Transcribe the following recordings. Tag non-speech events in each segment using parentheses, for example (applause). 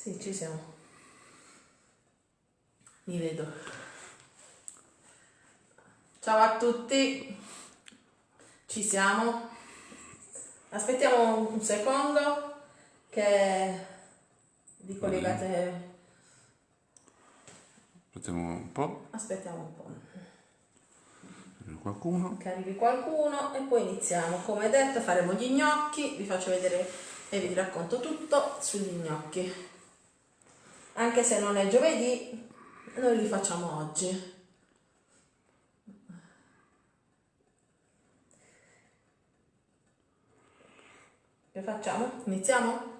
Sì, ci siamo. Mi vedo. Ciao a tutti. Ci siamo. Aspettiamo un secondo che vi collegate. Aspettiamo un po', Aspettiamo un po'. qualcuno. che arrivi qualcuno e poi iniziamo. Come detto faremo gli gnocchi, vi faccio vedere e vi racconto tutto sugli gnocchi. Anche se non è giovedì, noi li facciamo oggi. Che facciamo? Iniziamo?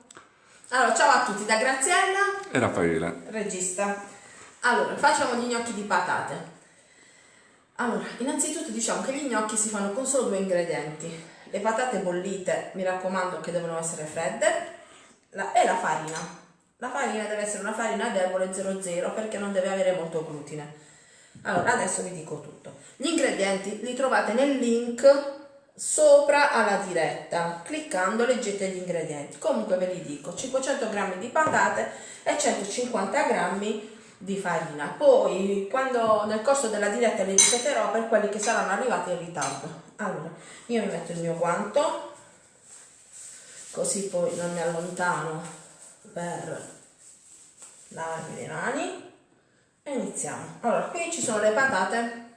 Allora, ciao a tutti da Graziella E Raffaele. regista. Allora, facciamo gli gnocchi di patate. Allora, innanzitutto diciamo che gli gnocchi si fanno con solo due ingredienti. Le patate bollite, mi raccomando che devono essere fredde, la- e la farina. La farina deve essere una farina debole 00 perché non deve avere molto glutine. Allora, adesso vi dico tutto. Gli ingredienti li trovate nel link sopra alla diretta. Cliccando leggete gli ingredienti. Comunque ve li dico, 500 g di patate e 150 g di farina. Poi, quando nel corso della diretta li ripeterò per quelli che saranno arrivati in ritardo. Allora, io mi metto il mio guanto, così poi non mi allontano per lavarmi le mani e iniziamo. Allora, qui ci sono le patate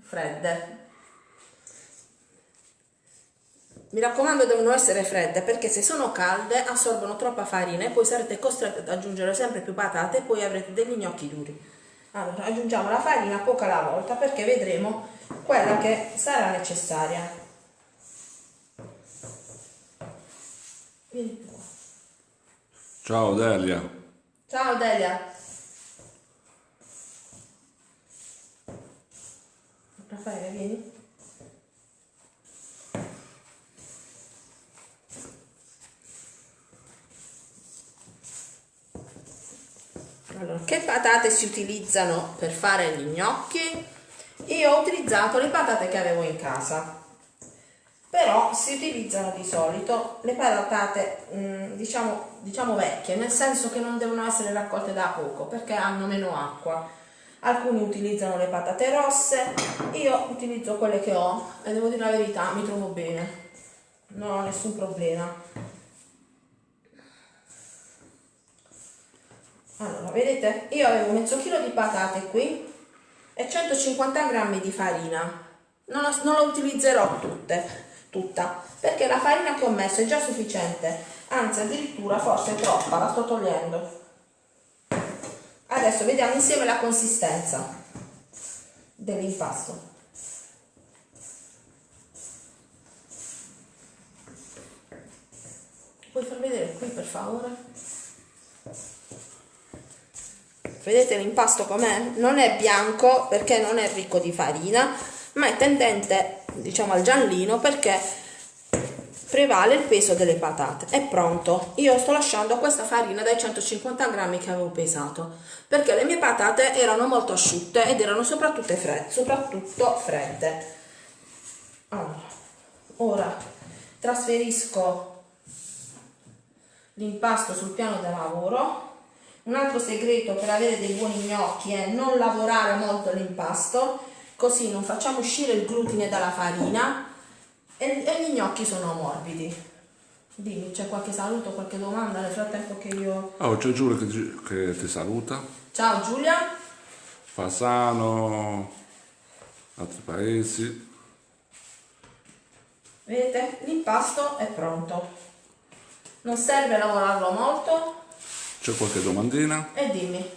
fredde. Mi raccomando devono essere fredde perché se sono calde assorbono troppa farina e poi sarete costretti ad aggiungere sempre più patate e poi avrete degli gnocchi duri. Allora aggiungiamo la farina poca alla volta perché vedremo quella che sarà necessaria. Vieni. Ciao Delia. Ciao Delia. Raffaele, vieni. Allora, che patate si utilizzano per fare gli gnocchi? Io ho utilizzato le patate che avevo in casa però si utilizzano di solito le patate mm, diciamo, diciamo vecchie nel senso che non devono essere raccolte da poco perché hanno meno acqua. Alcuni utilizzano le patate rosse io utilizzo quelle che ho e devo dire la verità mi trovo bene. Non ho nessun problema. Allora vedete? Io avevo mezzo chilo di patate qui e 150 grammi di farina. Non, la- utilizzerò tutte tutta perché la farina che ho messo è già sufficiente anzi addirittura forse troppa la sto togliendo. Adesso vediamo insieme la consistenza dell'impasto. Puoi far vedere qui per favore? Vedete l'impasto com'è? non è bianco perché non è ricco di farina ma è tendente diciamo al giallino perché prevale il peso delle patate. È pronto. Io sto lasciando questa farina dai 150 grammi che avevo pesato perché le mie patate erano molto asciutte ed erano soprattutto fredde, soprattutto fredde. allora ora trasferisco l'impasto sul piano da lavoro. Un altro segreto per avere dei buoni gnocchi è non lavorare molto l'impasto, così non facciamo uscire il glutine dalla farina e, e gli gnocchi sono morbidi. Dimmi, c'è qualche saluto, qualche domanda nel frattempo che io... Oh, c'è Giulia che, ti- che ti saluta. Ciao Giulia, Fasano, altri paesi. vedete? L'impasto è pronto. Non serve lavorarlo molto C'è qualche domandina? e dimmi.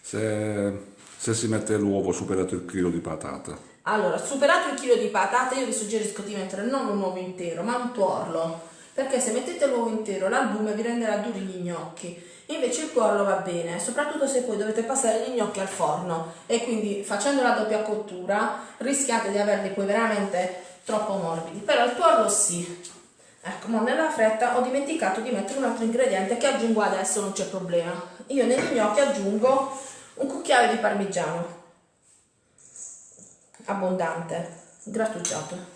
Se, se si mette l'uovo superato il chilo di patata. Allora, superato il chilo di patate, io vi suggerisco di mettere non un uovo intero, ma un tuorlo. Perché se mettete l'uovo intero, l'albume vi renderà duri gli gnocchi. Invece il tuorlo va bene, soprattutto se poi dovete passare gli gnocchi al forno. E quindi facendo la doppia cottura rischiate di averli poi veramente troppo morbidi. Però il tuorlo sì. Ecco, ma nella fretta ho dimenticato di mettere un altro ingrediente che aggiungo adesso, non c'è problema. Io negli gnocchi aggiungo un cucchiaio di parmigiano abbondante, grattugiato.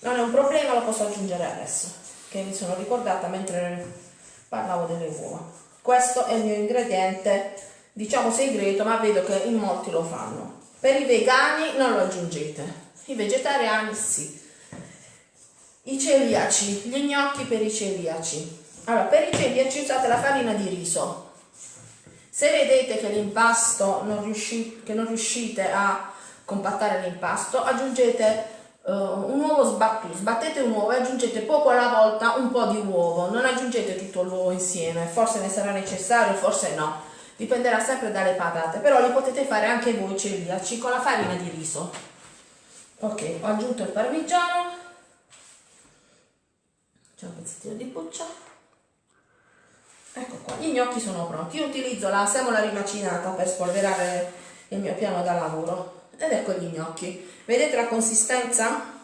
Non è un problema, lo posso aggiungere adesso, che mi sono ricordata mentre parlavo delle uova. Questo è il mio ingrediente, diciamo segreto, ma vedo che in molti lo fanno. Per i vegani non lo aggiungete, i vegetariani sì. I celiaci, gli gnocchi per i celiaci. Allora, per i celiaci usate la farina di riso. Se vedete che l'impasto non riuscite, che non riuscite a compattare l'impasto, aggiungete uh, un uovo sbattuto, sbattete un uovo e aggiungete poco alla volta un po' di uovo, non aggiungete tutto l'uovo insieme, forse ne sarà necessario, forse no, dipenderà sempre dalle patate, però li potete fare anche voi celiaci con la farina di riso. Ok, ho aggiunto il parmigiano, c'è un pezzettino di buccia. Ecco qua, gli gnocchi sono pronti. Io utilizzo la semola rimacinata per spolverare il mio piano da lavoro. Ed ecco gli gnocchi. Vedete la consistenza?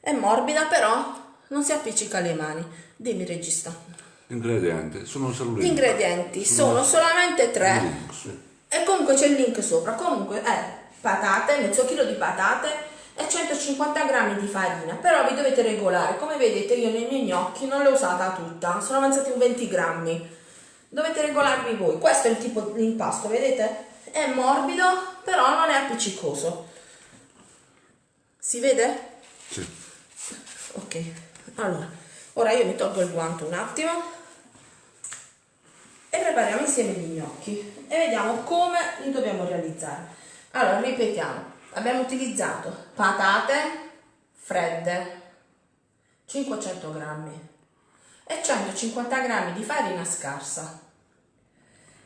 È morbida però non si appiccica alle mani. Dimmi regista. Ingredienti, sono solo Gli ingredienti sono solamente tre. Link, sì. E comunque c'è il link sopra. Comunque è patate, mezzo chilo di patate e 150 grammi di farina. Però vi dovete regolare. Come vedete io nei miei gnocchi non l'ho usata tutta, sono avanzati un 20 grammi. Dovete regolarvi voi. Questo è il tipo di impasto, vedete? È morbido, però non è appiccicoso. Si vede? Sì. Ok, allora, ora io mi tolgo il guanto un attimo e prepariamo insieme gli gnocchi e vediamo come li dobbiamo realizzare. Allora, ripetiamo, abbiamo utilizzato patate fredde, 500 grammi e 150 grammi di farina scarsa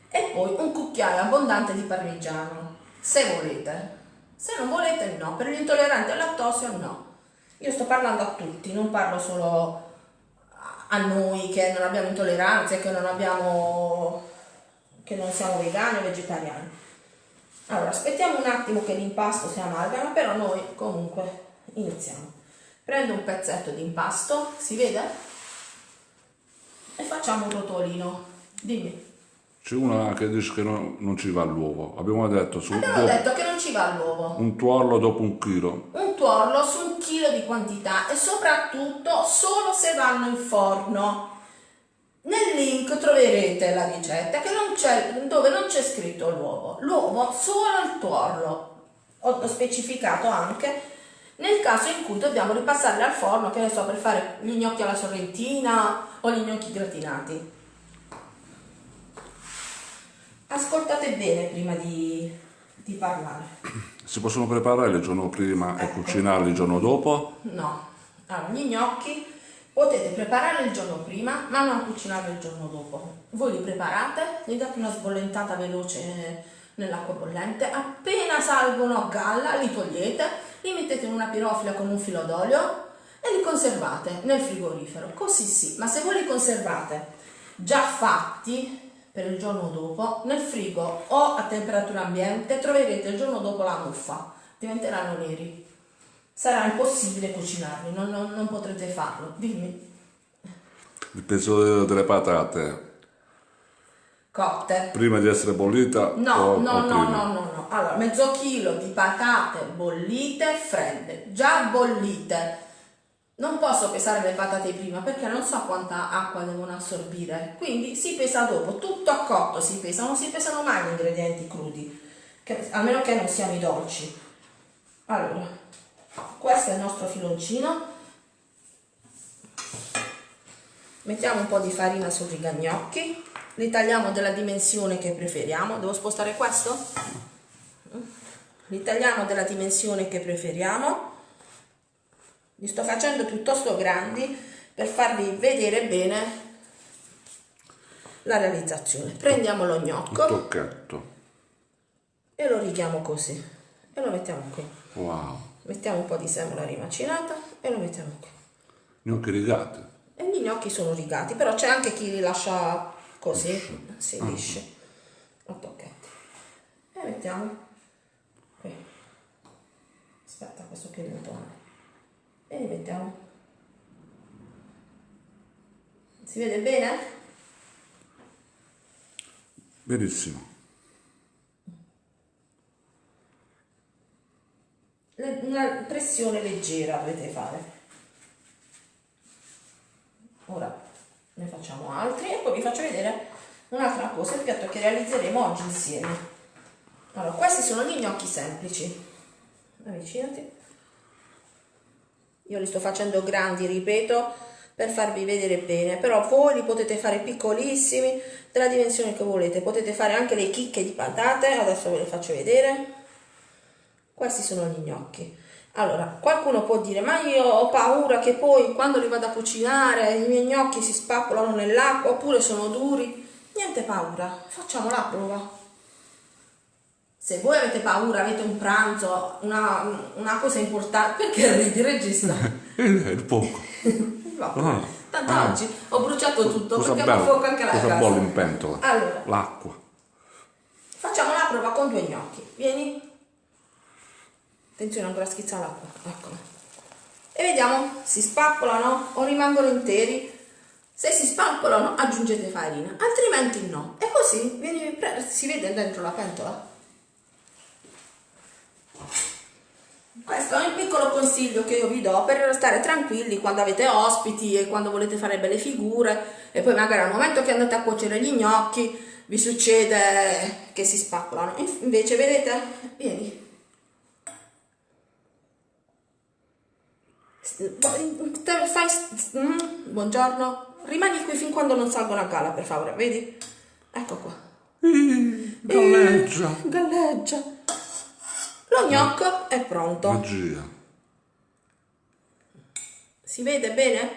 e poi un cucchiaio abbondante di parmigiano, se volete. Se non volete no, per gli intolleranti al lattosio no. Io sto parlando a tutti, non parlo solo a noi che non abbiamo intolleranze, che non abbiamo che non siamo vegani o vegetariani. Allora, aspettiamo un attimo che l'impasto si amalgama, però noi comunque iniziamo. Prendo un pezzetto di impasto, si vede? E facciamo un rotolino. Dimmi. C'è una che dice che no- non ci va l'uovo. Abbiamo detto su Abbiamo detto che non ci va l'uovo. un tuorlo dopo un chilo. Un tuorlo su un chilo di quantità e soprattutto solo se vanno in forno. Nel link troverete la ricetta che non c'è, dove non c'è scritto l'uovo. L'uovo solo il tuorlo. Ho specificato anche nel caso in cui dobbiamo ripassarli al forno, che ne so, per fare gli gnocchi alla sorrentina o gli gnocchi gratinati. Ascoltate bene prima di, di parlare. Si possono preparare il giorno prima e Ecco. cucinarli il giorno dopo? No, allora gli gnocchi potete preparare il giorno prima, ma non cucinarli il giorno dopo. Voi li preparate, gli date una sbollentata veloce nell'acqua bollente, appena salgono a galla li togliete, li mettete in una pirofila con un filo d'olio e li conservate nel frigorifero. Così sì, ma se voi li conservate già fatti per il giorno dopo, nel frigo o a temperatura ambiente troverete il giorno dopo la muffa, diventeranno neri sarà impossibile cucinarli, non, non- non potrete farlo. Dimmi, Il peso de- delle patate cotte. prima di essere bollita No, o, no, o no, no, no, no. Allora, mezzo chilo di patate bollite fredde, già bollite. Non posso pesare le patate prima perché non so quanta acqua devono assorbire. Quindi si pesa dopo, tutto a cotto si pesa, non si pesano mai gli ingredienti crudi, che- a meno che non siano i dolci. Allora, questo è il nostro filoncino. Mettiamo un po' di farina sui gnocchi, li tagliamo della dimensione che preferiamo. Devo spostare questo? Li tagliamo della dimensione che preferiamo. Li sto facendo piuttosto grandi per farvi vedere bene la realizzazione. Prendiamo lo gnocco tocchetto. e lo righiamo così e lo mettiamo qui. Wow. Mettiamo un po' di semola rimacinata e lo mettiamo qui. Gnocchi rigati. E gli gnocchi sono rigati, però c'è anche chi li lascia così, si lisci, a tocchetti. E mettiamo qui. Aspetta, questo qui è il bottone. E li mettiamo. Si vede bene? Benissimo. Una pressione leggera dovete fare. Ora ne facciamo altri e poi vi faccio vedere un'altra cosa, il piatto che realizzeremo oggi insieme. Allora, questi sono gli gnocchi semplici. Avvicinati. Io li sto facendo grandi, ripeto, per farvi vedere bene, però voi li potete fare piccolissimi, della dimensione che volete. Potete fare anche le chicche di patate, adesso ve le faccio vedere. Questi sono gli gnocchi. Allora, qualcuno può dire, ma io ho paura che poi quando li vado a cucinare i miei gnocchi si spappolano nell'acqua oppure sono duri. Niente paura, facciamo la prova. Se voi avete paura, avete un pranzo, una, una cosa importante, perché ridi regista? (laughs) Il poco. (laughs) Ah, Tanto ah. oggi ho bruciato tutto cosa perché ho fuoco anche la cosa casa. bolle in pentola? Allora. L'acqua. Facciamo la prova con due gnocchi. Vieni. Attenzione, ancora schizza l'acqua. Eccolo. E vediamo, si spappolano o rimangono interi. Se si spappolano aggiungete farina, altrimenti no. E così vieni, si vede dentro la pentola. Questo è un piccolo consiglio che io vi do per stare tranquilli quando avete ospiti e quando volete fare belle figure e poi magari al momento che andate a cuocere gli gnocchi vi succede che si spappolano. Invece vedete, vieni. Fai, mm, buongiorno, rimani qui fin quando non salgono a galla per favore, vedi? Ecco qua. Galleggia. Galleggia. Lo gnocco è pronto. Magia. Si vede bene?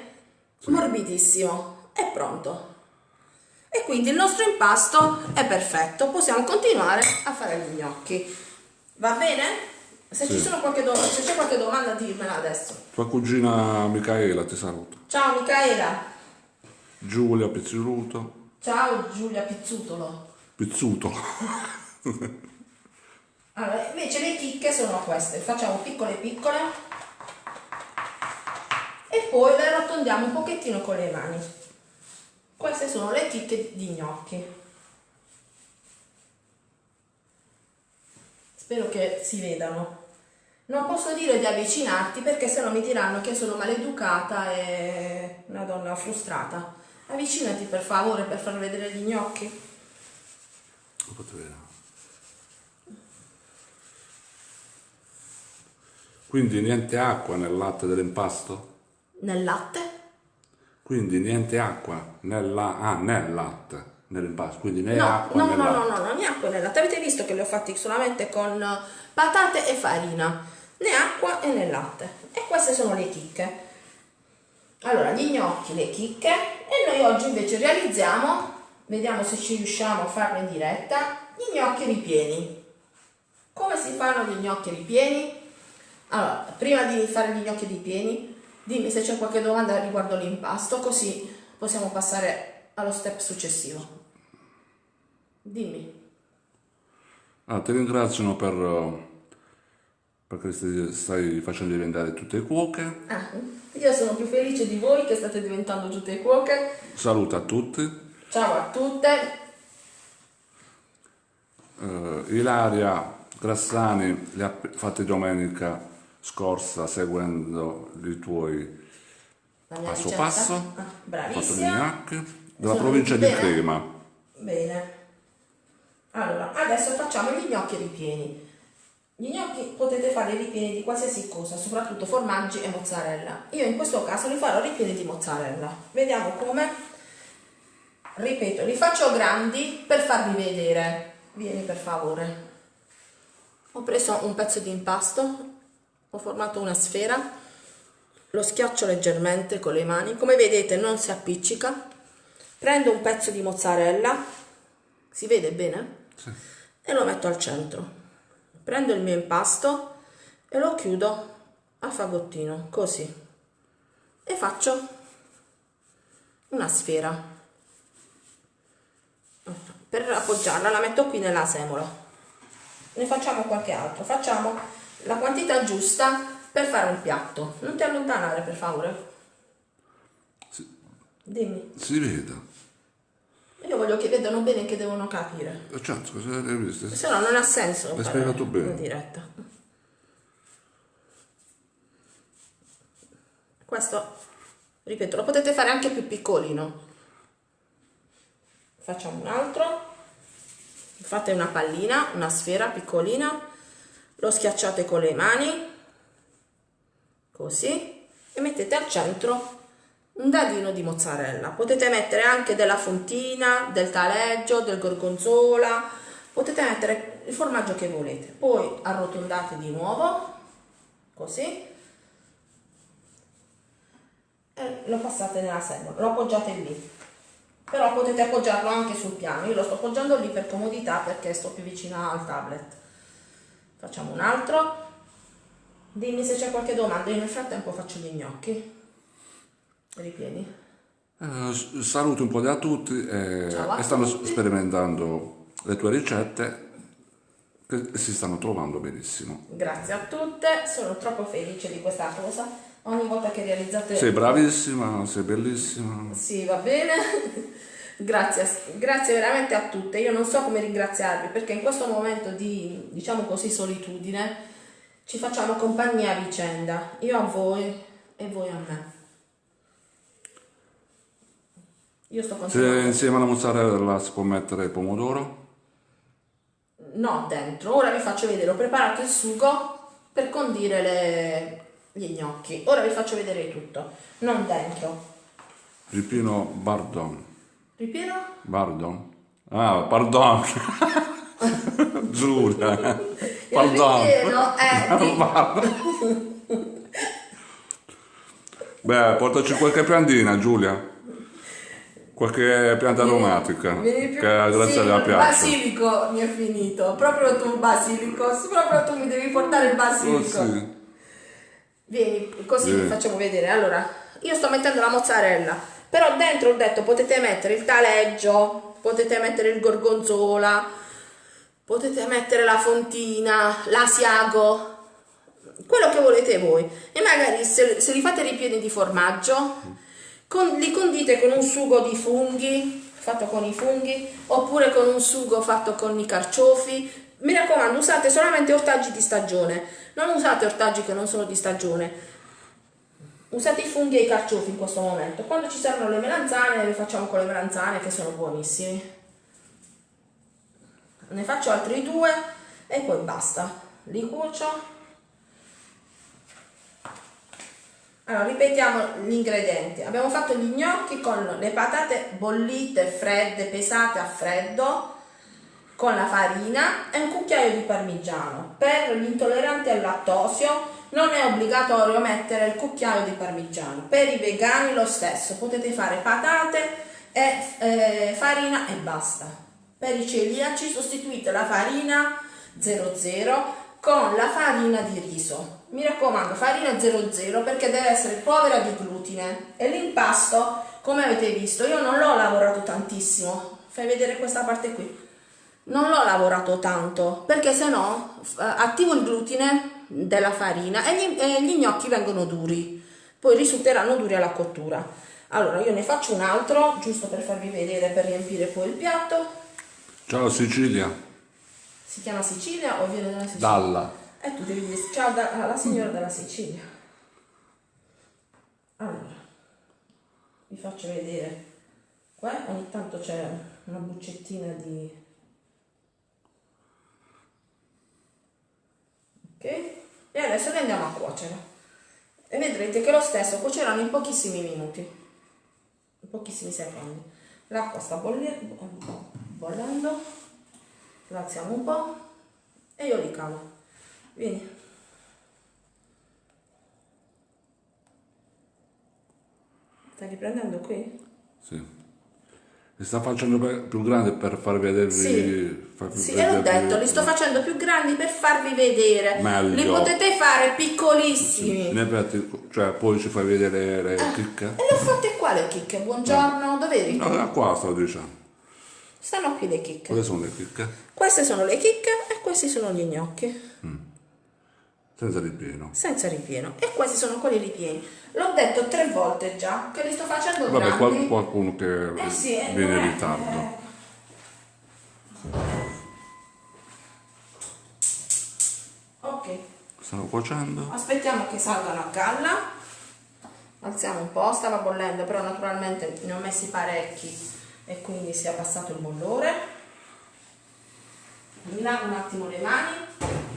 Sì. Morbidissimo. È pronto. E quindi il nostro impasto è perfetto. Possiamo continuare a fare gli gnocchi. Va bene? Se, sì. qualche do- c'è qualche domanda dimmela adesso. Tua cugina Micaela ti saluta. Ciao Micaela. Giulia Pizzuto. Ciao Giulia Pizzutolo. Pizzutolo. (laughs) Allora, invece le chicche sono queste, facciamo piccole piccole e poi le arrotondiamo un pochettino con le mani. Queste sono le chicche di gnocchi. Spero che si vedano. Non posso dire di avvicinarti perché sennò mi diranno che sono maleducata e una donna frustrata. Avvicinati per favore per far vedere gli gnocchi. Lo potete vedere. Quindi niente acqua nel latte dell'impasto? Nel latte? Quindi niente acqua nella, ah, nel latte nell'impasto, quindi né no, acqua no, né no, latte. No, no, no, né acqua né latte. Avete visto che li ho fatti solamente con patate e farina, né acqua e né latte. E queste sono le chicche. Allora, gli gnocchi, le chicche e noi oggi invece realizziamo, vediamo se ci riusciamo a farlo in diretta, gli gnocchi ripieni. Come si fanno gli gnocchi ripieni? Allora, prima di fare gli gnocchi di pieni, dimmi se c'è qualche domanda riguardo l'impasto, così possiamo passare allo step successivo. Dimmi. Ah, ti ringraziano per, perché stai facendo diventare tutte cuoche. Ah, io sono più felice di voi che state diventando tutte cuoche. Saluto a tutti. Ciao a tutte. Uh, Ilaria Grassani le ha fatte domenica scorsa seguendo i tuoi passo ricetta. passo, ah, bravissima. della provincia bene. di Crema. Bene. Allora, adesso facciamo gli gnocchi ripieni. Gli gnocchi potete fare ripieni di qualsiasi cosa, soprattutto formaggi e mozzarella. Io in questo caso li farò ripieni di mozzarella. Vediamo come. Ripeto, li faccio grandi per farvi vedere. Vieni per favore. Ho preso un pezzo di impasto ho formato una sfera. Lo schiaccio leggermente con le mani. Come vedete non si appiccica. Prendo un pezzo di mozzarella. Si vede bene? Sì. e lo metto al centro. Prendo il mio impasto e lo chiudo a fagottino così. E faccio una sfera. Per appoggiarla la metto qui nella semola. Ne facciamo qualche altro. Facciamo la quantità giusta per fare un piatto. Non ti allontanare per favore. Si, Dimmi. Si veda. Io voglio che vedano bene che devono capire. Eh, certo, cosa hai visto? Se no non ha senso. Hai spiegato bene. In diretta. Questo, ripeto, lo potete fare anche più piccolino. facciamo un altro fate una pallina una sfera piccolina lo schiacciate con le mani così e mettete al centro un dadino di mozzarella. Potete mettere anche della fontina del taleggio del gorgonzola potete mettere il formaggio che volete. Poi arrotondate di nuovo così e lo passate nella semola. Lo appoggiate lì. Però potete appoggiarlo anche sul piano. Io lo sto appoggiando lì per comodità perché sto più vicina al tablet facciamo un altro. Dimmi se c'è qualche domanda. Io nel frattempo faccio gli gnocchi. Ripieni. Eh, saluto un po' a tutti eh, Ciao e stanno tutti. sperimentando le tue ricette che si stanno trovando benissimo. Grazie a tutte. Sono troppo felice di questa cosa. Ogni volta che realizzate sei bravissima sei bellissima. Sì, va bene. Grazie, grazie veramente a tutte. Io non so come ringraziarvi perché in questo momento di, diciamo così, solitudine ci facciamo compagnia a vicenda. Io a voi e voi a me. Io sto se continuando. insieme alla mozzarella si può mettere il pomodoro No, dentro. Ora vi faccio vedere. Ho preparato il sugo per condire le- gli gnocchi. Ora vi faccio vedere tutto. Non dentro. ripieno bardon Ripieno? bardon ah pardon (laughs) Giulia pardon ripieno è Pardon. Beh, portaci qualche piantina, Giulia. Qualche pianta aromatica. Vieni più- Che a sì, il piace. basilico mi è finito. Proprio tu, basilico. Proprio tu mi devi portare il Oh, basilico. sì. Vieni, così Vieni. vi facciamo vedere. Allora, io sto mettendo la mozzarella. Però dentro ho detto potete mettere il taleggio, potete mettere il gorgonzola, potete mettere la fontina, l'asiago, quello che volete voi. E magari se, se li fate ripieni di formaggio, con- li condite con un sugo di funghi, fatto con i funghi, oppure con un sugo fatto con i carciofi. Mi raccomando, usate solamente ortaggi di stagione, non usate ortaggi che non sono di stagione. Usate i funghi e i carciofi in questo momento. Quando ci saranno le melanzane, le facciamo con le melanzane che sono buonissimi. Ne faccio altri due e poi basta. Li cuocio. Allora, ripetiamo gli ingredienti. Abbiamo fatto gli gnocchi con le patate bollite, fredde, pesate a freddo, con la farina e un cucchiaio di parmigiano. Per gli intolleranti al lattosio non è obbligatorio mettere il cucchiaio di parmigiano. Per i vegani lo stesso, potete fare patate e eh, farina e basta. Per i celiaci sostituite la farina 00 con la farina di riso. Mi raccomando, farina 00 perché deve essere povera di glutine. E l'impasto, come avete visto, io non l'ho lavorato tantissimo. Fai vedere questa parte qui. Non l'ho lavorato tanto perché se no eh, attivo il glutine della farina e gli, e gli gnocchi vengono duri. Poi risulteranno duri alla cottura. Allora io ne faccio un altro giusto per farvi vedere per riempire poi il piatto. Ciao Sicilia. Si chiama Sicilia o viene dalla Sicilia? Dalla. E tu devi dire ciao da- alla signora della Sicilia. Allora, vi faccio vedere. Qua ogni tanto c'è una buccettina di... Ok? E adesso le andiamo a cuocere. E vedrete che lo stesso cuoceranno in pochissimi minuti. In pochissimi secondi. L'acqua sta bollendo. La alziamo un po' e io li calo. Vieni. Stai riprendendo qui? Sì. Mi sta facendo più grande per far vedervi. Sì, farvi sì, e l'ho detto, li sto facendo più grandi per farvi vedere. Meglio. Li potete fare piccolissimi. In effetti, cioè, poi ci fai vedere le Ah. chicche. E le ho fatte qua le chicche. Buongiorno, dove eri? No, da qua sto dicendo. Stanno qui le chicche. Quelle sono le chicche? Queste sono le chicche e questi sono gli gnocchi. Senza ripieno. Senza ripieno. E questi sono quelli ripieni. L'ho detto tre volte già che li sto facendo Vabbè, grandi. qual- qualcuno che Eh sì, eh, viene in è- ritardo. Ok, Stanno cuocendo. aspettiamo che salgano a galla. Alziamo un po', stava bollendo, però naturalmente ne ho messi parecchi e quindi sia passato il bollore. Mi lavo un attimo le mani.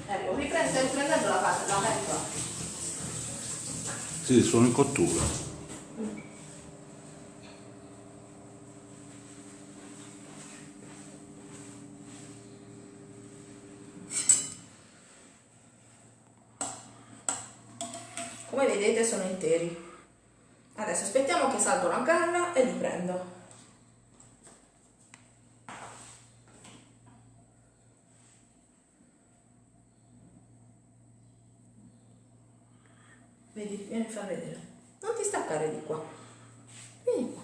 Ecco, riprendo, riprendendo la parte, la pentola. Sì, sono in cottura. come vedete sono interi adesso aspettiamo che salgono a galla e li prendo vedi vieni a far vedere non ti staccare di qua vieni qua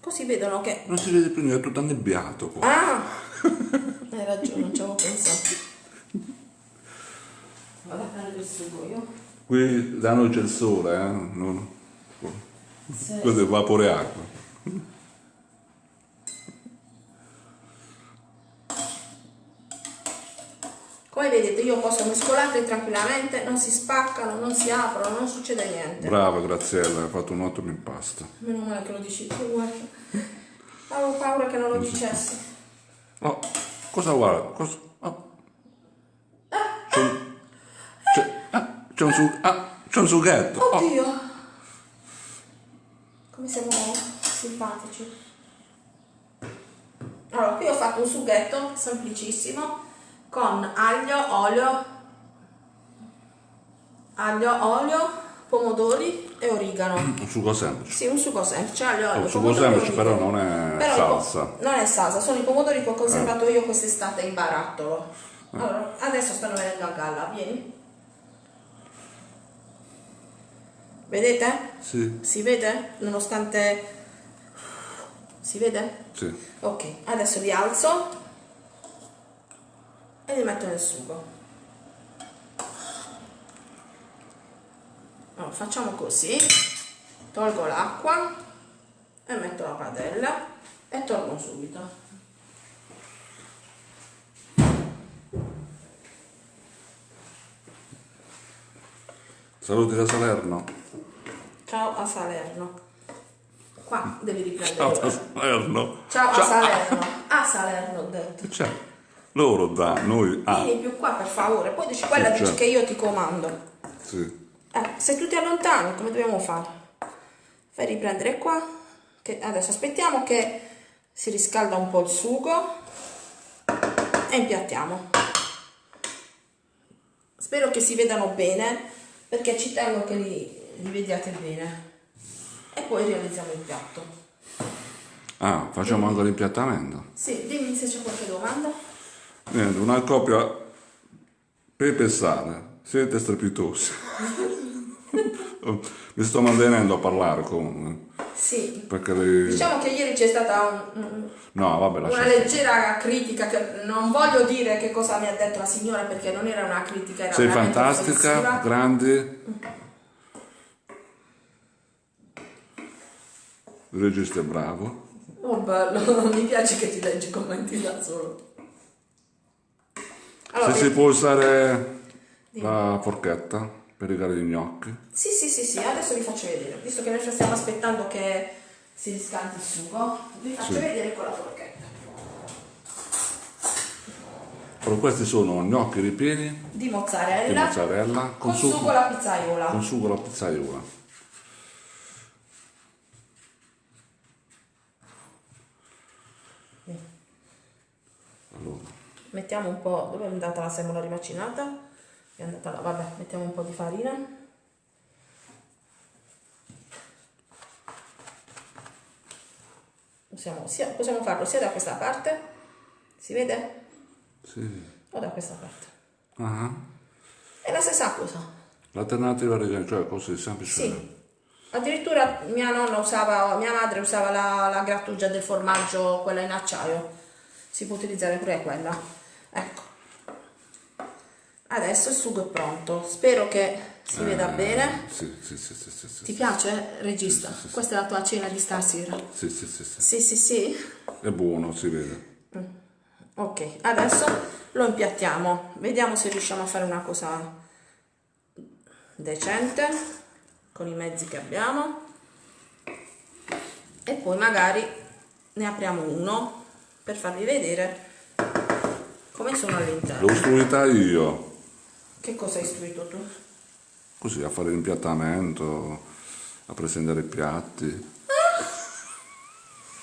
così vedono che non si vede più niente è tutto annebbiato qua. ah (laughs) hai ragione non ci avevo pensato vado a prendere il sugo io Qui da noi c'è il sole, eh? Non... Sì. Questo è vapore acqua. Come vedete io posso mescolarli tranquillamente, non si spaccano, non si aprono, non succede niente. Brava Graziella, hai fatto un ottimo impasto. Meno male che lo dici tu, guarda. Avevo paura che non lo dicessi. Oh, cosa guarda? Cosa... Oh. C'è un... C'è... Ah, c'è un, su... ah, un sughetto. Oh. Oddio! Come siamo simpatici. Allora, qui ho fatto un sughetto semplicissimo con aglio, olio, aglio, olio, pomodori e origano. Un sugo semplice. Sì, un sugo semplice, aglio, olio, Un sugo semplice però non è Però salsa. non è salsa, sono i pomodori che ho conservato io quest'estate in barattolo. Allora, adesso stanno venendo a galla, vieni. Vedete? Sì, Si vede? Nonostante... Si vede? sì. Ok, adesso li alzo e li metto nel sugo. Allora, facciamo così, tolgo l'acqua e metto la padella e torno subito. Saluti da Salerno. Ciao a Salerno. Qua devi Ciao riprendere. da Salerno. Ciao a Salerno. A Salerno ho detto. C'è. Loro da, noi ah. Vieni più qua per favore, poi dici quella Sì, certo. che io ti comando. Sì. Eh, se tu ti allontani, come dobbiamo fare? Fai riprendere qua. Che adesso aspettiamo che si riscalda un po' il sugo e impiattiamo. Spero che si vedano bene perché ci tengo che li, li vediate bene. E poi realizziamo il piatto. Ah, facciamo anche l'impiattamento. Sì, dimmi se c'è qualche domanda. Niente, una coppia pepe sale. Siete strepitosi. (laughs) Mi sto mantenendo a parlare comunque. Sì. Perché le... Diciamo che ieri c'è stata un- No, vabbè, una leggera critica che non voglio dire che cosa mi ha detto la signora perché non era una critica era Sei fantastica, offensiva. grandi. Il regista è bravo. oh bello (laughs) mi piace che ti leggi i commenti da solo allora, Se si può usare la forchetta per rigare gli gnocchi. sì sì sì sì adesso vi faccio vedere visto che noi stiamo aspettando che si riscaldi il sugo vi faccio Sì. vedere con la forchetta Però questi sono gnocchi ripieni di mozzarella, di mozzarella con, con, sugo alla pizzaiola con sugo alla pizzaiola. Allora, mettiamo un po' dove è andata la semola rimacinata? è andata là vabbè mettiamo un po' di farina possiamo, sia- possiamo farlo sia da questa parte si vede? sì. o da questa parte Ah, è la stessa cosa L'alternativa rigare, cioè così semplice. sì addirittura mia nonna usava mia madre usava la, la grattugia del formaggio quella in acciaio si può utilizzare pure quella ecco. Adesso il sugo è pronto. Spero che si veda Eh, bene. Sì, sì, sì, sì, ti piace regista? questa è la tua cena di stasera? Sì, sì, sì, sì. sì sì sì? È buono, si vede. ok adesso lo impiattiamo. Vediamo se riusciamo a fare una cosa decente con i mezzi che abbiamo. E poi magari ne apriamo uno per farvi vedere come sono all'interno. L'ho istruita io. Che cosa hai istruito tu? Così, a fare l'impiattamento, a presentare i piatti.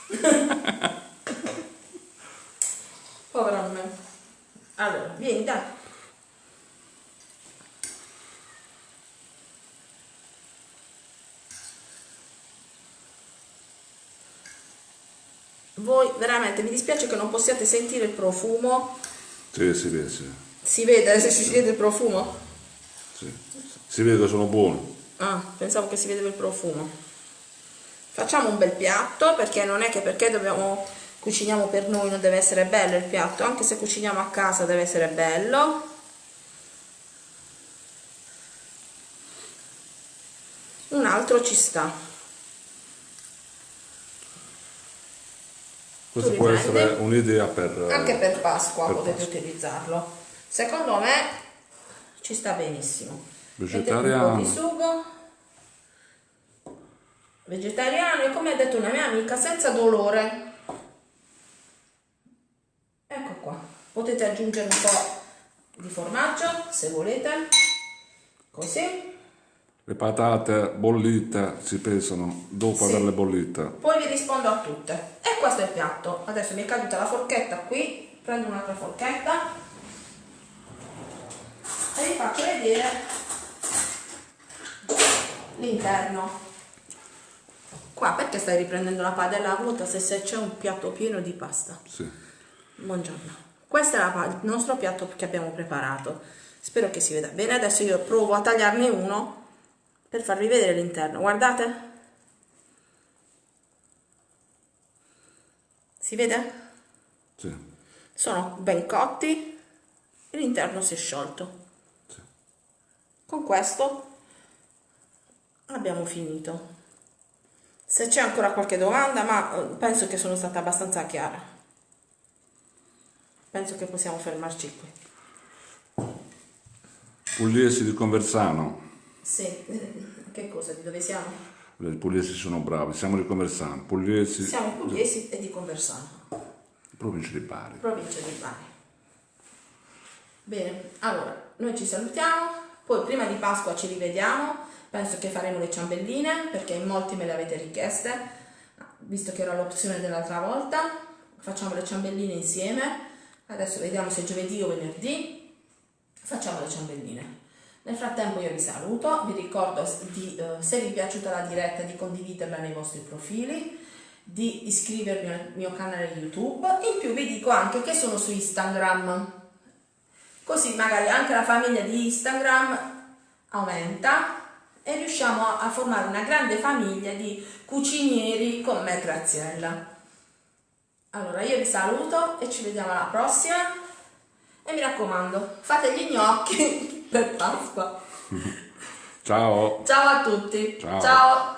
(laughs) Povera me. Allora, vieni, dai. Voi veramente mi dispiace che non possiate sentire il profumo. Sì, si vede, sì. Si vede se si vede il profumo? sì. Si vede che sono buoni. Ah, pensavo che si vedeva il profumo. Facciamo un bel piatto perché non è che perché dobbiamo cuciniamo per noi non deve essere bello il piatto, anche se cuciniamo a casa deve essere bello. Un altro ci sta. Questa può essere un'idea per... Anche per Pasqua per potete Pasqua. utilizzarlo. Secondo me ci sta benissimo. Vegetariano. Mettete un po' di sugo. Vegetariano e come ha detto una mia amica, senza dolore. Ecco qua. Potete aggiungere un po' di formaggio se volete. Così. Le patate bollite si pesano dopo Sì. averle bollite. Poi vi rispondo a tutte. E questo è il piatto. Adesso mi è caduta la forchetta qui. Prendo un'altra forchetta. E vi faccio vedere l'interno. Qua perché stai riprendendo la padella vuota se, se c'è un piatto pieno di pasta? Sì. Buongiorno. Questo è la il nostro piatto che abbiamo preparato. Spero che si veda bene. Adesso io provo a tagliarne uno per farvi vedere l'interno. Guardate. Si vede? Sì. Sono ben cotti e l'interno si è sciolto. sì. Con questo abbiamo finito. Se c'è ancora qualche domanda, ma eh, penso che sono stata abbastanza chiara. Penso che possiamo fermarci qui. Pugliesi di Conversano. Sì, (laughs) che cosa? Di dove siamo? I pugliesi sono bravi, siamo di Conversano. Pugliesi, Siamo pugliesi e di Conversano, provincia di Bari. provincia di Bari. Bene, allora, noi ci salutiamo, poi prima di Pasqua ci rivediamo, penso che faremo le ciambelline, perché in molti me le avete richieste, visto che era l'opzione dell'altra volta, facciamo le ciambelline insieme, adesso vediamo se giovedì o venerdì, facciamo le ciambelline. Nel frattempo io vi saluto, vi ricordo di, eh, se vi è piaciuta la diretta di condividerla nei vostri profili, di iscrivervi al mio canale YouTube, in più vi dico anche che sono su Instagram, così magari anche la famiglia di Instagram aumenta e riusciamo a, a formare una grande famiglia di cucinieri con me Graziella. Allora io vi saluto e ci vediamo alla prossima. E mi raccomando fate gli gnocchi (laughs) per Pasqua. Ciao! Ciao a tutti. Ciao. Ciao.